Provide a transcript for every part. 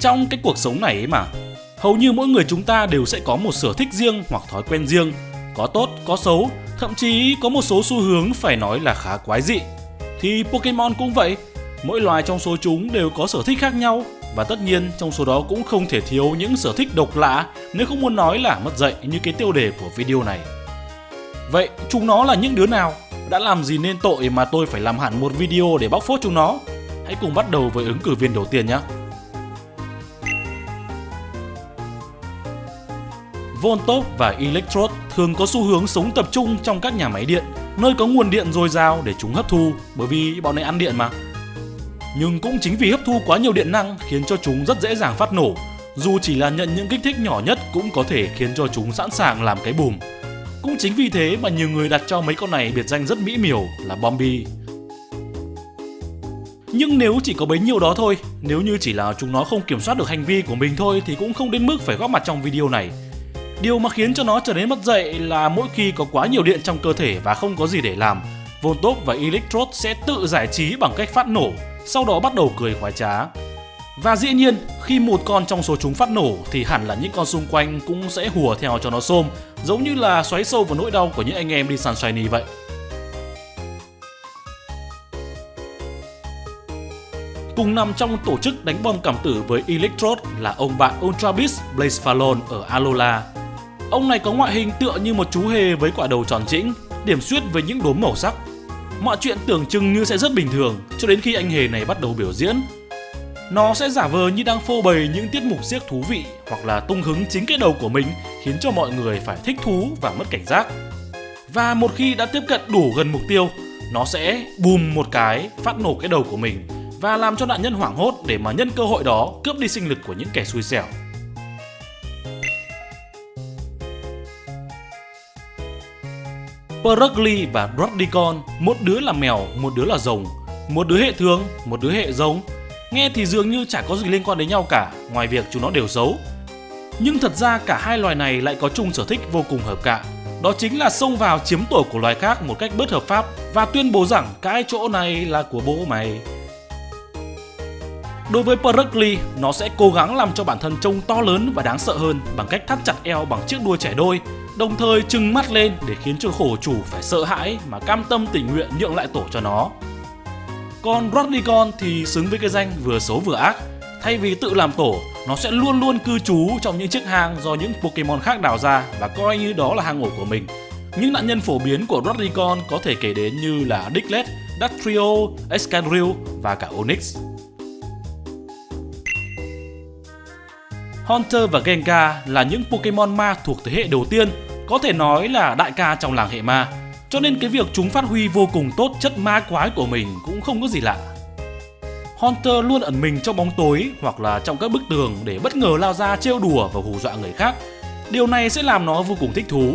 Trong cái cuộc sống này ấy mà, hầu như mỗi người chúng ta đều sẽ có một sở thích riêng hoặc thói quen riêng, có tốt, có xấu, thậm chí có một số xu hướng phải nói là khá quái dị. Thì Pokemon cũng vậy, mỗi loài trong số chúng đều có sở thích khác nhau và tất nhiên trong số đó cũng không thể thiếu những sở thích độc lạ nếu không muốn nói là mất dạy như cái tiêu đề của video này. Vậy chúng nó là những đứa nào? Đã làm gì nên tội mà tôi phải làm hẳn một video để bóc phốt chúng nó? Hãy cùng bắt đầu với ứng cử viên đầu tiên nhé. Voltop và Electrode thường có xu hướng sống tập trung trong các nhà máy điện, nơi có nguồn điện dồi dào để chúng hấp thu, bởi vì bọn này ăn điện mà. Nhưng cũng chính vì hấp thu quá nhiều điện năng khiến cho chúng rất dễ dàng phát nổ, dù chỉ là nhận những kích thích nhỏ nhất cũng có thể khiến cho chúng sẵn sàng làm cái bùm. Cũng chính vì thế mà nhiều người đặt cho mấy con này biệt danh rất mỹ miều là Bombi. Nhưng nếu chỉ có bấy nhiêu đó thôi, nếu như chỉ là chúng nó không kiểm soát được hành vi của mình thôi thì cũng không đến mức phải góp mặt trong video này. Điều mà khiến cho nó trở nên mất dạy là mỗi khi có quá nhiều điện trong cơ thể và không có gì để làm, Voltop và Electrode sẽ tự giải trí bằng cách phát nổ, sau đó bắt đầu cười khoái trá. Và dĩ nhiên, khi một con trong số chúng phát nổ thì hẳn là những con xung quanh cũng sẽ hùa theo cho nó xôm, giống như là xoáy sâu vào nỗi đau của những anh em đi săn shiny vậy. Cùng nằm trong tổ chức đánh bom cảm tử với Electrode là ông bạn Ultra Beast Blaze Fallon ở Alola. Ông này có ngoại hình tựa như một chú hề với quả đầu tròn trĩnh, điểm xuyết với những đốm màu sắc. Mọi chuyện tưởng chừng như sẽ rất bình thường cho đến khi anh hề này bắt đầu biểu diễn. Nó sẽ giả vờ như đang phô bày những tiết mục siếc thú vị hoặc là tung hứng chính cái đầu của mình khiến cho mọi người phải thích thú và mất cảnh giác. Và một khi đã tiếp cận đủ gần mục tiêu, nó sẽ bùm một cái phát nổ cái đầu của mình và làm cho nạn nhân hoảng hốt để mà nhân cơ hội đó cướp đi sinh lực của những kẻ xui xẻo. Perugly và Broadicon, một đứa là mèo, một đứa là rồng, một đứa hệ thường, một đứa hệ giống. Nghe thì dường như chả có gì liên quan đến nhau cả, ngoài việc chúng nó đều xấu. Nhưng thật ra cả hai loài này lại có chung sở thích vô cùng hợp cạ. Đó chính là xông vào chiếm tổ của loài khác một cách bất hợp pháp và tuyên bố rằng cái chỗ này là của bố mày. Đối với Perugly, nó sẽ cố gắng làm cho bản thân trông to lớn và đáng sợ hơn bằng cách thắt chặt eo bằng chiếc đuôi trẻ đôi đồng thời trừng mắt lên để khiến cho khổ chủ phải sợ hãi mà cam tâm tình nguyện nhượng lại tổ cho nó. Còn Rodricon thì xứng với cái danh vừa xấu vừa ác. Thay vì tự làm tổ, nó sẽ luôn luôn cư trú trong những chiếc hang do những Pokemon khác đào ra và coi như đó là hang ổ của mình. Những nạn nhân phổ biến của Rodricon có thể kể đến như là Diglett, Dactrio, Excadrill và cả Onix. Haunter và Gengar là những Pokemon ma thuộc thế hệ đầu tiên có thể nói là đại ca trong làng hệ ma. Cho nên cái việc chúng phát huy vô cùng tốt chất ma quái của mình cũng không có gì lạ. Hunter luôn ẩn mình trong bóng tối hoặc là trong các bức tường để bất ngờ lao ra trêu đùa và hù dọa người khác. Điều này sẽ làm nó vô cùng thích thú.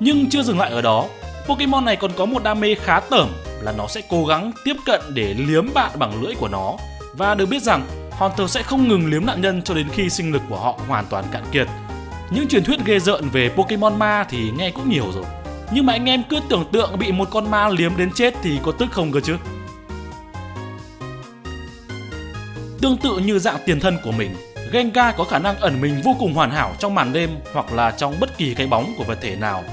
Nhưng chưa dừng lại ở đó, Pokemon này còn có một đam mê khá tởm là nó sẽ cố gắng tiếp cận để liếm bạn bằng lưỡi của nó. Và được biết rằng Hunter sẽ không ngừng liếm nạn nhân cho đến khi sinh lực của họ hoàn toàn cạn kiệt những truyền thuyết ghê rợn về Pokemon ma thì nghe cũng nhiều rồi. Nhưng mà anh em cứ tưởng tượng bị một con ma liếm đến chết thì có tức không cơ chứ? Tương tự như dạng tiền thân của mình, Gengar có khả năng ẩn mình vô cùng hoàn hảo trong màn đêm hoặc là trong bất kỳ cái bóng của vật thể nào.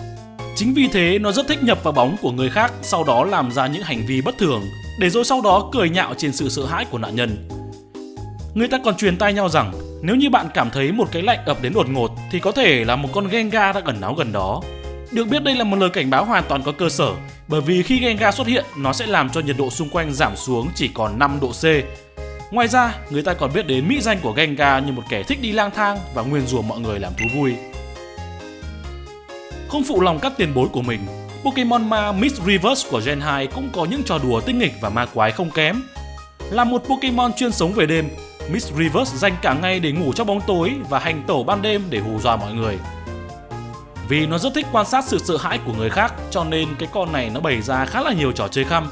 Chính vì thế nó rất thích nhập vào bóng của người khác sau đó làm ra những hành vi bất thường để rồi sau đó cười nhạo trên sự sợ hãi của nạn nhân. Người ta còn truyền tai nhau rằng nếu như bạn cảm thấy một cái lạnh ập đến đột ngột thì có thể là một con Gengar đang ẩn náu gần đó. Được biết đây là một lời cảnh báo hoàn toàn có cơ sở bởi vì khi Gengar xuất hiện nó sẽ làm cho nhiệt độ xung quanh giảm xuống chỉ còn 5 độ C. Ngoài ra, người ta còn biết đến mỹ danh của Gengar như một kẻ thích đi lang thang và nguyên rủa mọi người làm thú vui. Không phụ lòng các tiền bối của mình, Pokemon ma Miss Reverse của Gen 2 cũng có những trò đùa tinh nghịch và ma quái không kém. Là một Pokemon chuyên sống về đêm, Miss Reverse dành cả ngày để ngủ trong bóng tối và hành tẩu ban đêm để hù dọa mọi người. Vì nó rất thích quan sát sự sợ hãi của người khác cho nên cái con này nó bày ra khá là nhiều trò chơi khăm.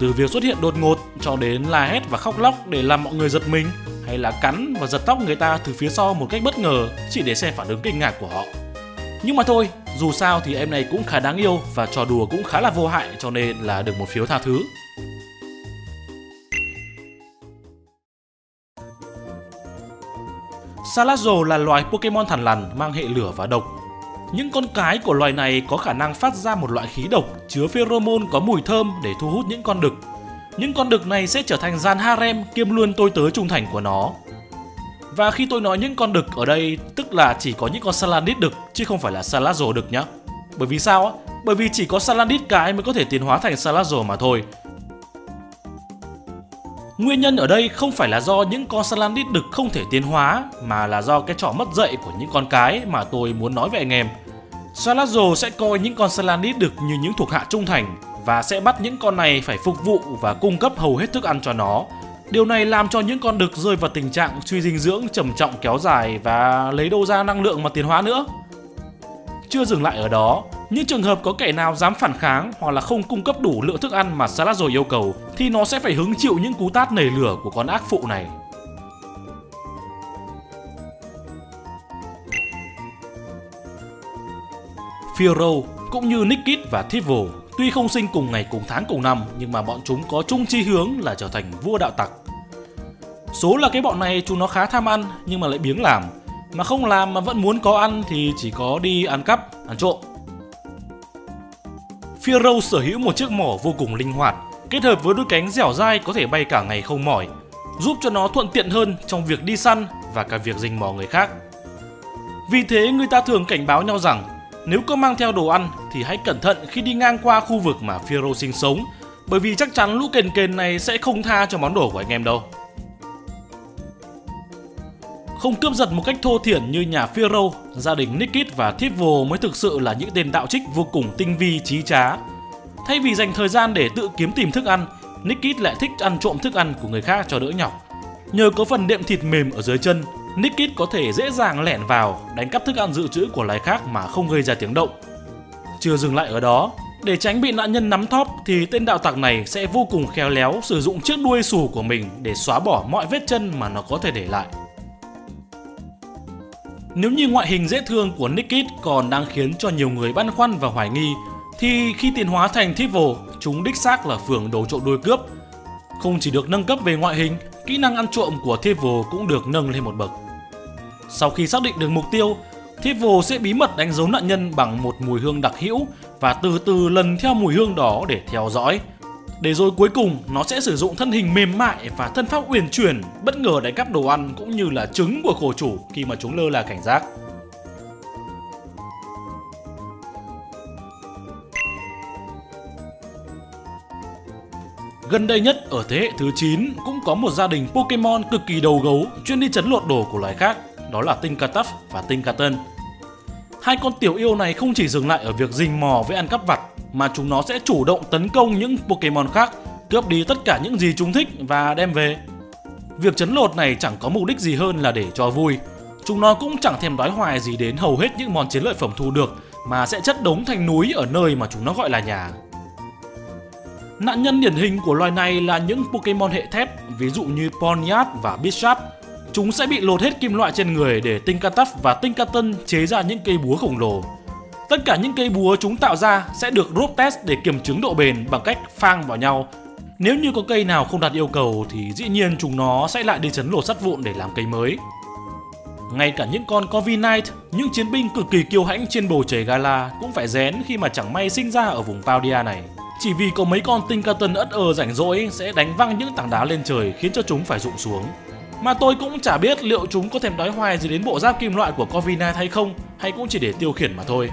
Từ việc xuất hiện đột ngột cho đến la hét và khóc lóc để làm mọi người giật mình hay là cắn và giật tóc người ta từ phía sau một cách bất ngờ chỉ để xem phản ứng kinh ngạc của họ. Nhưng mà thôi, dù sao thì em này cũng khá đáng yêu và trò đùa cũng khá là vô hại cho nên là được một phiếu tha thứ. Salazzle là loài Pokemon thằn lằn, mang hệ lửa và độc. Những con cái của loài này có khả năng phát ra một loại khí độc chứa pheromone có mùi thơm để thu hút những con đực. Những con đực này sẽ trở thành gian harem kiêm luôn tôi tớ trung thành của nó. Và khi tôi nói những con đực ở đây, tức là chỉ có những con Salandit đực, chứ không phải là Salazzle đực nhá. Bởi vì sao á? Bởi vì chỉ có Salandit cái mới có thể tiến hóa thành Salazzle mà thôi. Nguyên nhân ở đây không phải là do những con Salandit đực không thể tiến hóa mà là do cái trò mất dạy của những con cái mà tôi muốn nói với anh em. Salazzo sẽ coi những con Salandit đực như những thuộc hạ trung thành và sẽ bắt những con này phải phục vụ và cung cấp hầu hết thức ăn cho nó. Điều này làm cho những con đực rơi vào tình trạng suy dinh dưỡng trầm trọng kéo dài và lấy đâu ra năng lượng mà tiến hóa nữa. Chưa dừng lại ở đó, những trường hợp có kẻ nào dám phản kháng hoặc là không cung cấp đủ lượng thức ăn mà Salazar yêu cầu thì nó sẽ phải hứng chịu những cú tát nảy lửa của con ác phụ này. Firo cũng như Nikit và Thievul tuy không sinh cùng ngày cùng tháng cùng năm nhưng mà bọn chúng có chung chi hướng là trở thành vua đạo tặc. Số là cái bọn này chúng nó khá tham ăn nhưng mà lại biếng làm mà không làm mà vẫn muốn có ăn thì chỉ có đi ăn cắp, ăn trộm. Pharaoh sở hữu một chiếc mỏ vô cùng linh hoạt, kết hợp với đôi cánh dẻo dai có thể bay cả ngày không mỏi, giúp cho nó thuận tiện hơn trong việc đi săn và cả việc rình mò người khác. Vì thế người ta thường cảnh báo nhau rằng nếu có mang theo đồ ăn thì hãy cẩn thận khi đi ngang qua khu vực mà Pharaoh sinh sống bởi vì chắc chắn lũ kền kền này sẽ không tha cho món đồ của anh em đâu. Không cướp giật một cách thô thiển như nhà Pharaoh, gia đình Nikit và Thievul mới thực sự là những tên đạo trích vô cùng tinh vi trí trá. Thay vì dành thời gian để tự kiếm tìm thức ăn, Nikit lại thích ăn trộm thức ăn của người khác cho đỡ nhọc. Nhờ có phần đệm thịt mềm ở dưới chân, Nikit có thể dễ dàng lẻn vào, đánh cắp thức ăn dự trữ của loài khác mà không gây ra tiếng động. Chưa dừng lại ở đó, để tránh bị nạn nhân nắm thóp thì tên đạo tặc này sẽ vô cùng khéo léo sử dụng chiếc đuôi sù của mình để xóa bỏ mọi vết chân mà nó có thể để lại. Nếu như ngoại hình dễ thương của Nikit còn đang khiến cho nhiều người băn khoăn và hoài nghi, thì khi tiến hóa thành Thievul, chúng đích xác là phường đồ trộm đuôi cướp. Không chỉ được nâng cấp về ngoại hình, kỹ năng ăn trộm của Thievul cũng được nâng lên một bậc. Sau khi xác định được mục tiêu, Thievul sẽ bí mật đánh dấu nạn nhân bằng một mùi hương đặc hữu và từ từ lần theo mùi hương đó để theo dõi, để rồi cuối cùng nó sẽ sử dụng thân hình mềm mại và thân pháp uyển chuyển bất ngờ đánh cắp đồ ăn cũng như là trứng của khổ chủ khi mà chúng lơ là cảnh giác. Gần đây nhất ở thế hệ thứ 9 cũng có một gia đình Pokemon cực kỳ đầu gấu chuyên đi chấn lột đồ của loài khác, đó là Tinkatuff và Tinkaton. Hai con tiểu yêu này không chỉ dừng lại ở việc rình mò với ăn cắp vặt mà chúng nó sẽ chủ động tấn công những Pokemon khác, cướp đi tất cả những gì chúng thích và đem về. Việc chấn lột này chẳng có mục đích gì hơn là để cho vui. Chúng nó cũng chẳng thèm đói hoài gì đến hầu hết những món chiến lợi phẩm thu được mà sẽ chất đống thành núi ở nơi mà chúng nó gọi là nhà. Nạn nhân điển hình của loài này là những Pokemon hệ thép, ví dụ như Ponyard và Bishop. Chúng sẽ bị lột hết kim loại trên người để Tinkatuff và Tinkaton chế ra những cây búa khổng lồ. Tất cả những cây búa chúng tạo ra sẽ được rope test để kiểm chứng độ bền bằng cách phang vào nhau. Nếu như có cây nào không đạt yêu cầu thì dĩ nhiên chúng nó sẽ lại đi chấn lột sắt vụn để làm cây mới. Ngay cả những con Corviknight, những chiến binh cực kỳ kiêu hãnh trên bầu trời Gala cũng phải rén khi mà chẳng may sinh ra ở vùng Paldia này. Chỉ vì có mấy con Tinkerton ất ơ rảnh rỗi sẽ đánh văng những tảng đá lên trời khiến cho chúng phải rụng xuống. Mà tôi cũng chả biết liệu chúng có thèm đói hoài gì đến bộ giáp kim loại của Corviknight hay không, hay cũng chỉ để tiêu khiển mà thôi.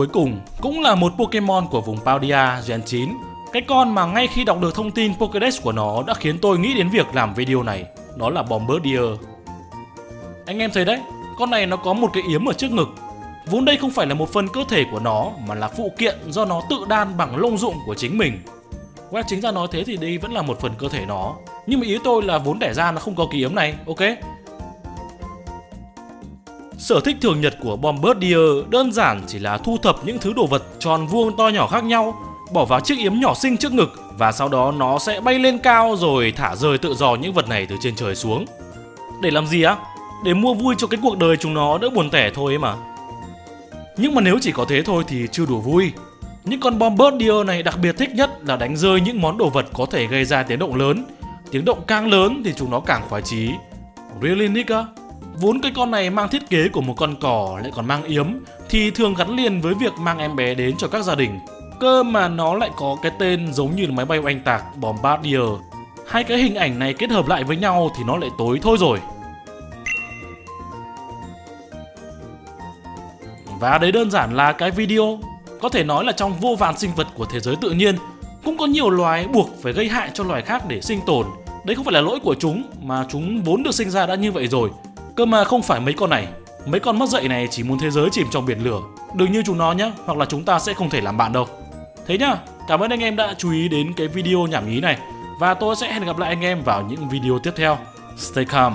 Cuối cùng, cũng là một Pokemon của vùng Paldia Gen 9 Cái con mà ngay khi đọc được thông tin Pokédex của nó đã khiến tôi nghĩ đến việc làm video này Đó là Bombardier. Anh em thấy đấy, con này nó có một cái yếm ở trước ngực. Vốn đây không phải là một phần cơ thể của nó mà là phụ kiện do nó tự đan bằng lông dụng của chính mình. Web chính ra nói thế thì đây vẫn là một phần cơ thể nó. Nhưng mà ý tôi là vốn đẻ ra nó không có cái yếm này, ok? Sở thích thường nhật của Bombardier đơn giản chỉ là thu thập những thứ đồ vật tròn vuông to nhỏ khác nhau, bỏ vào chiếc yếm nhỏ xinh trước ngực và sau đó nó sẽ bay lên cao rồi thả rơi tự do những vật này từ trên trời xuống. Để làm gì á? Để mua vui cho cái cuộc đời chúng nó đỡ buồn tẻ thôi ấy mà. Nhưng mà nếu chỉ có thế thôi thì chưa đủ vui. Những con Bombardier này đặc biệt thích nhất là đánh rơi những món đồ vật có thể gây ra tiếng động lớn. Tiếng động càng lớn thì chúng nó càng khoái chí. Really nigga? Vốn cái con này mang thiết kế của một con cò lại còn mang yếm, thì thường gắn liền với việc mang em bé đến cho các gia đình. Cơ mà nó lại có cái tên giống như máy bay oanh tạc, Bombardier. Hai cái hình ảnh này kết hợp lại với nhau thì nó lại tối thôi rồi. Và đấy đơn giản là cái video. Có thể nói là trong vô vàn sinh vật của thế giới tự nhiên, cũng có nhiều loài buộc phải gây hại cho loài khác để sinh tồn. Đấy không phải là lỗi của chúng, mà chúng vốn được sinh ra đã như vậy rồi. Cơ mà không phải mấy con này. Mấy con mất dạy này chỉ muốn thế giới chìm trong biển lửa. Đừng như chúng nó nhé, hoặc là chúng ta sẽ không thể làm bạn đâu. Thế nhá, cảm ơn anh em đã chú ý đến cái video nhảm nhí này. Và tôi sẽ hẹn gặp lại anh em vào những video tiếp theo. Stay calm.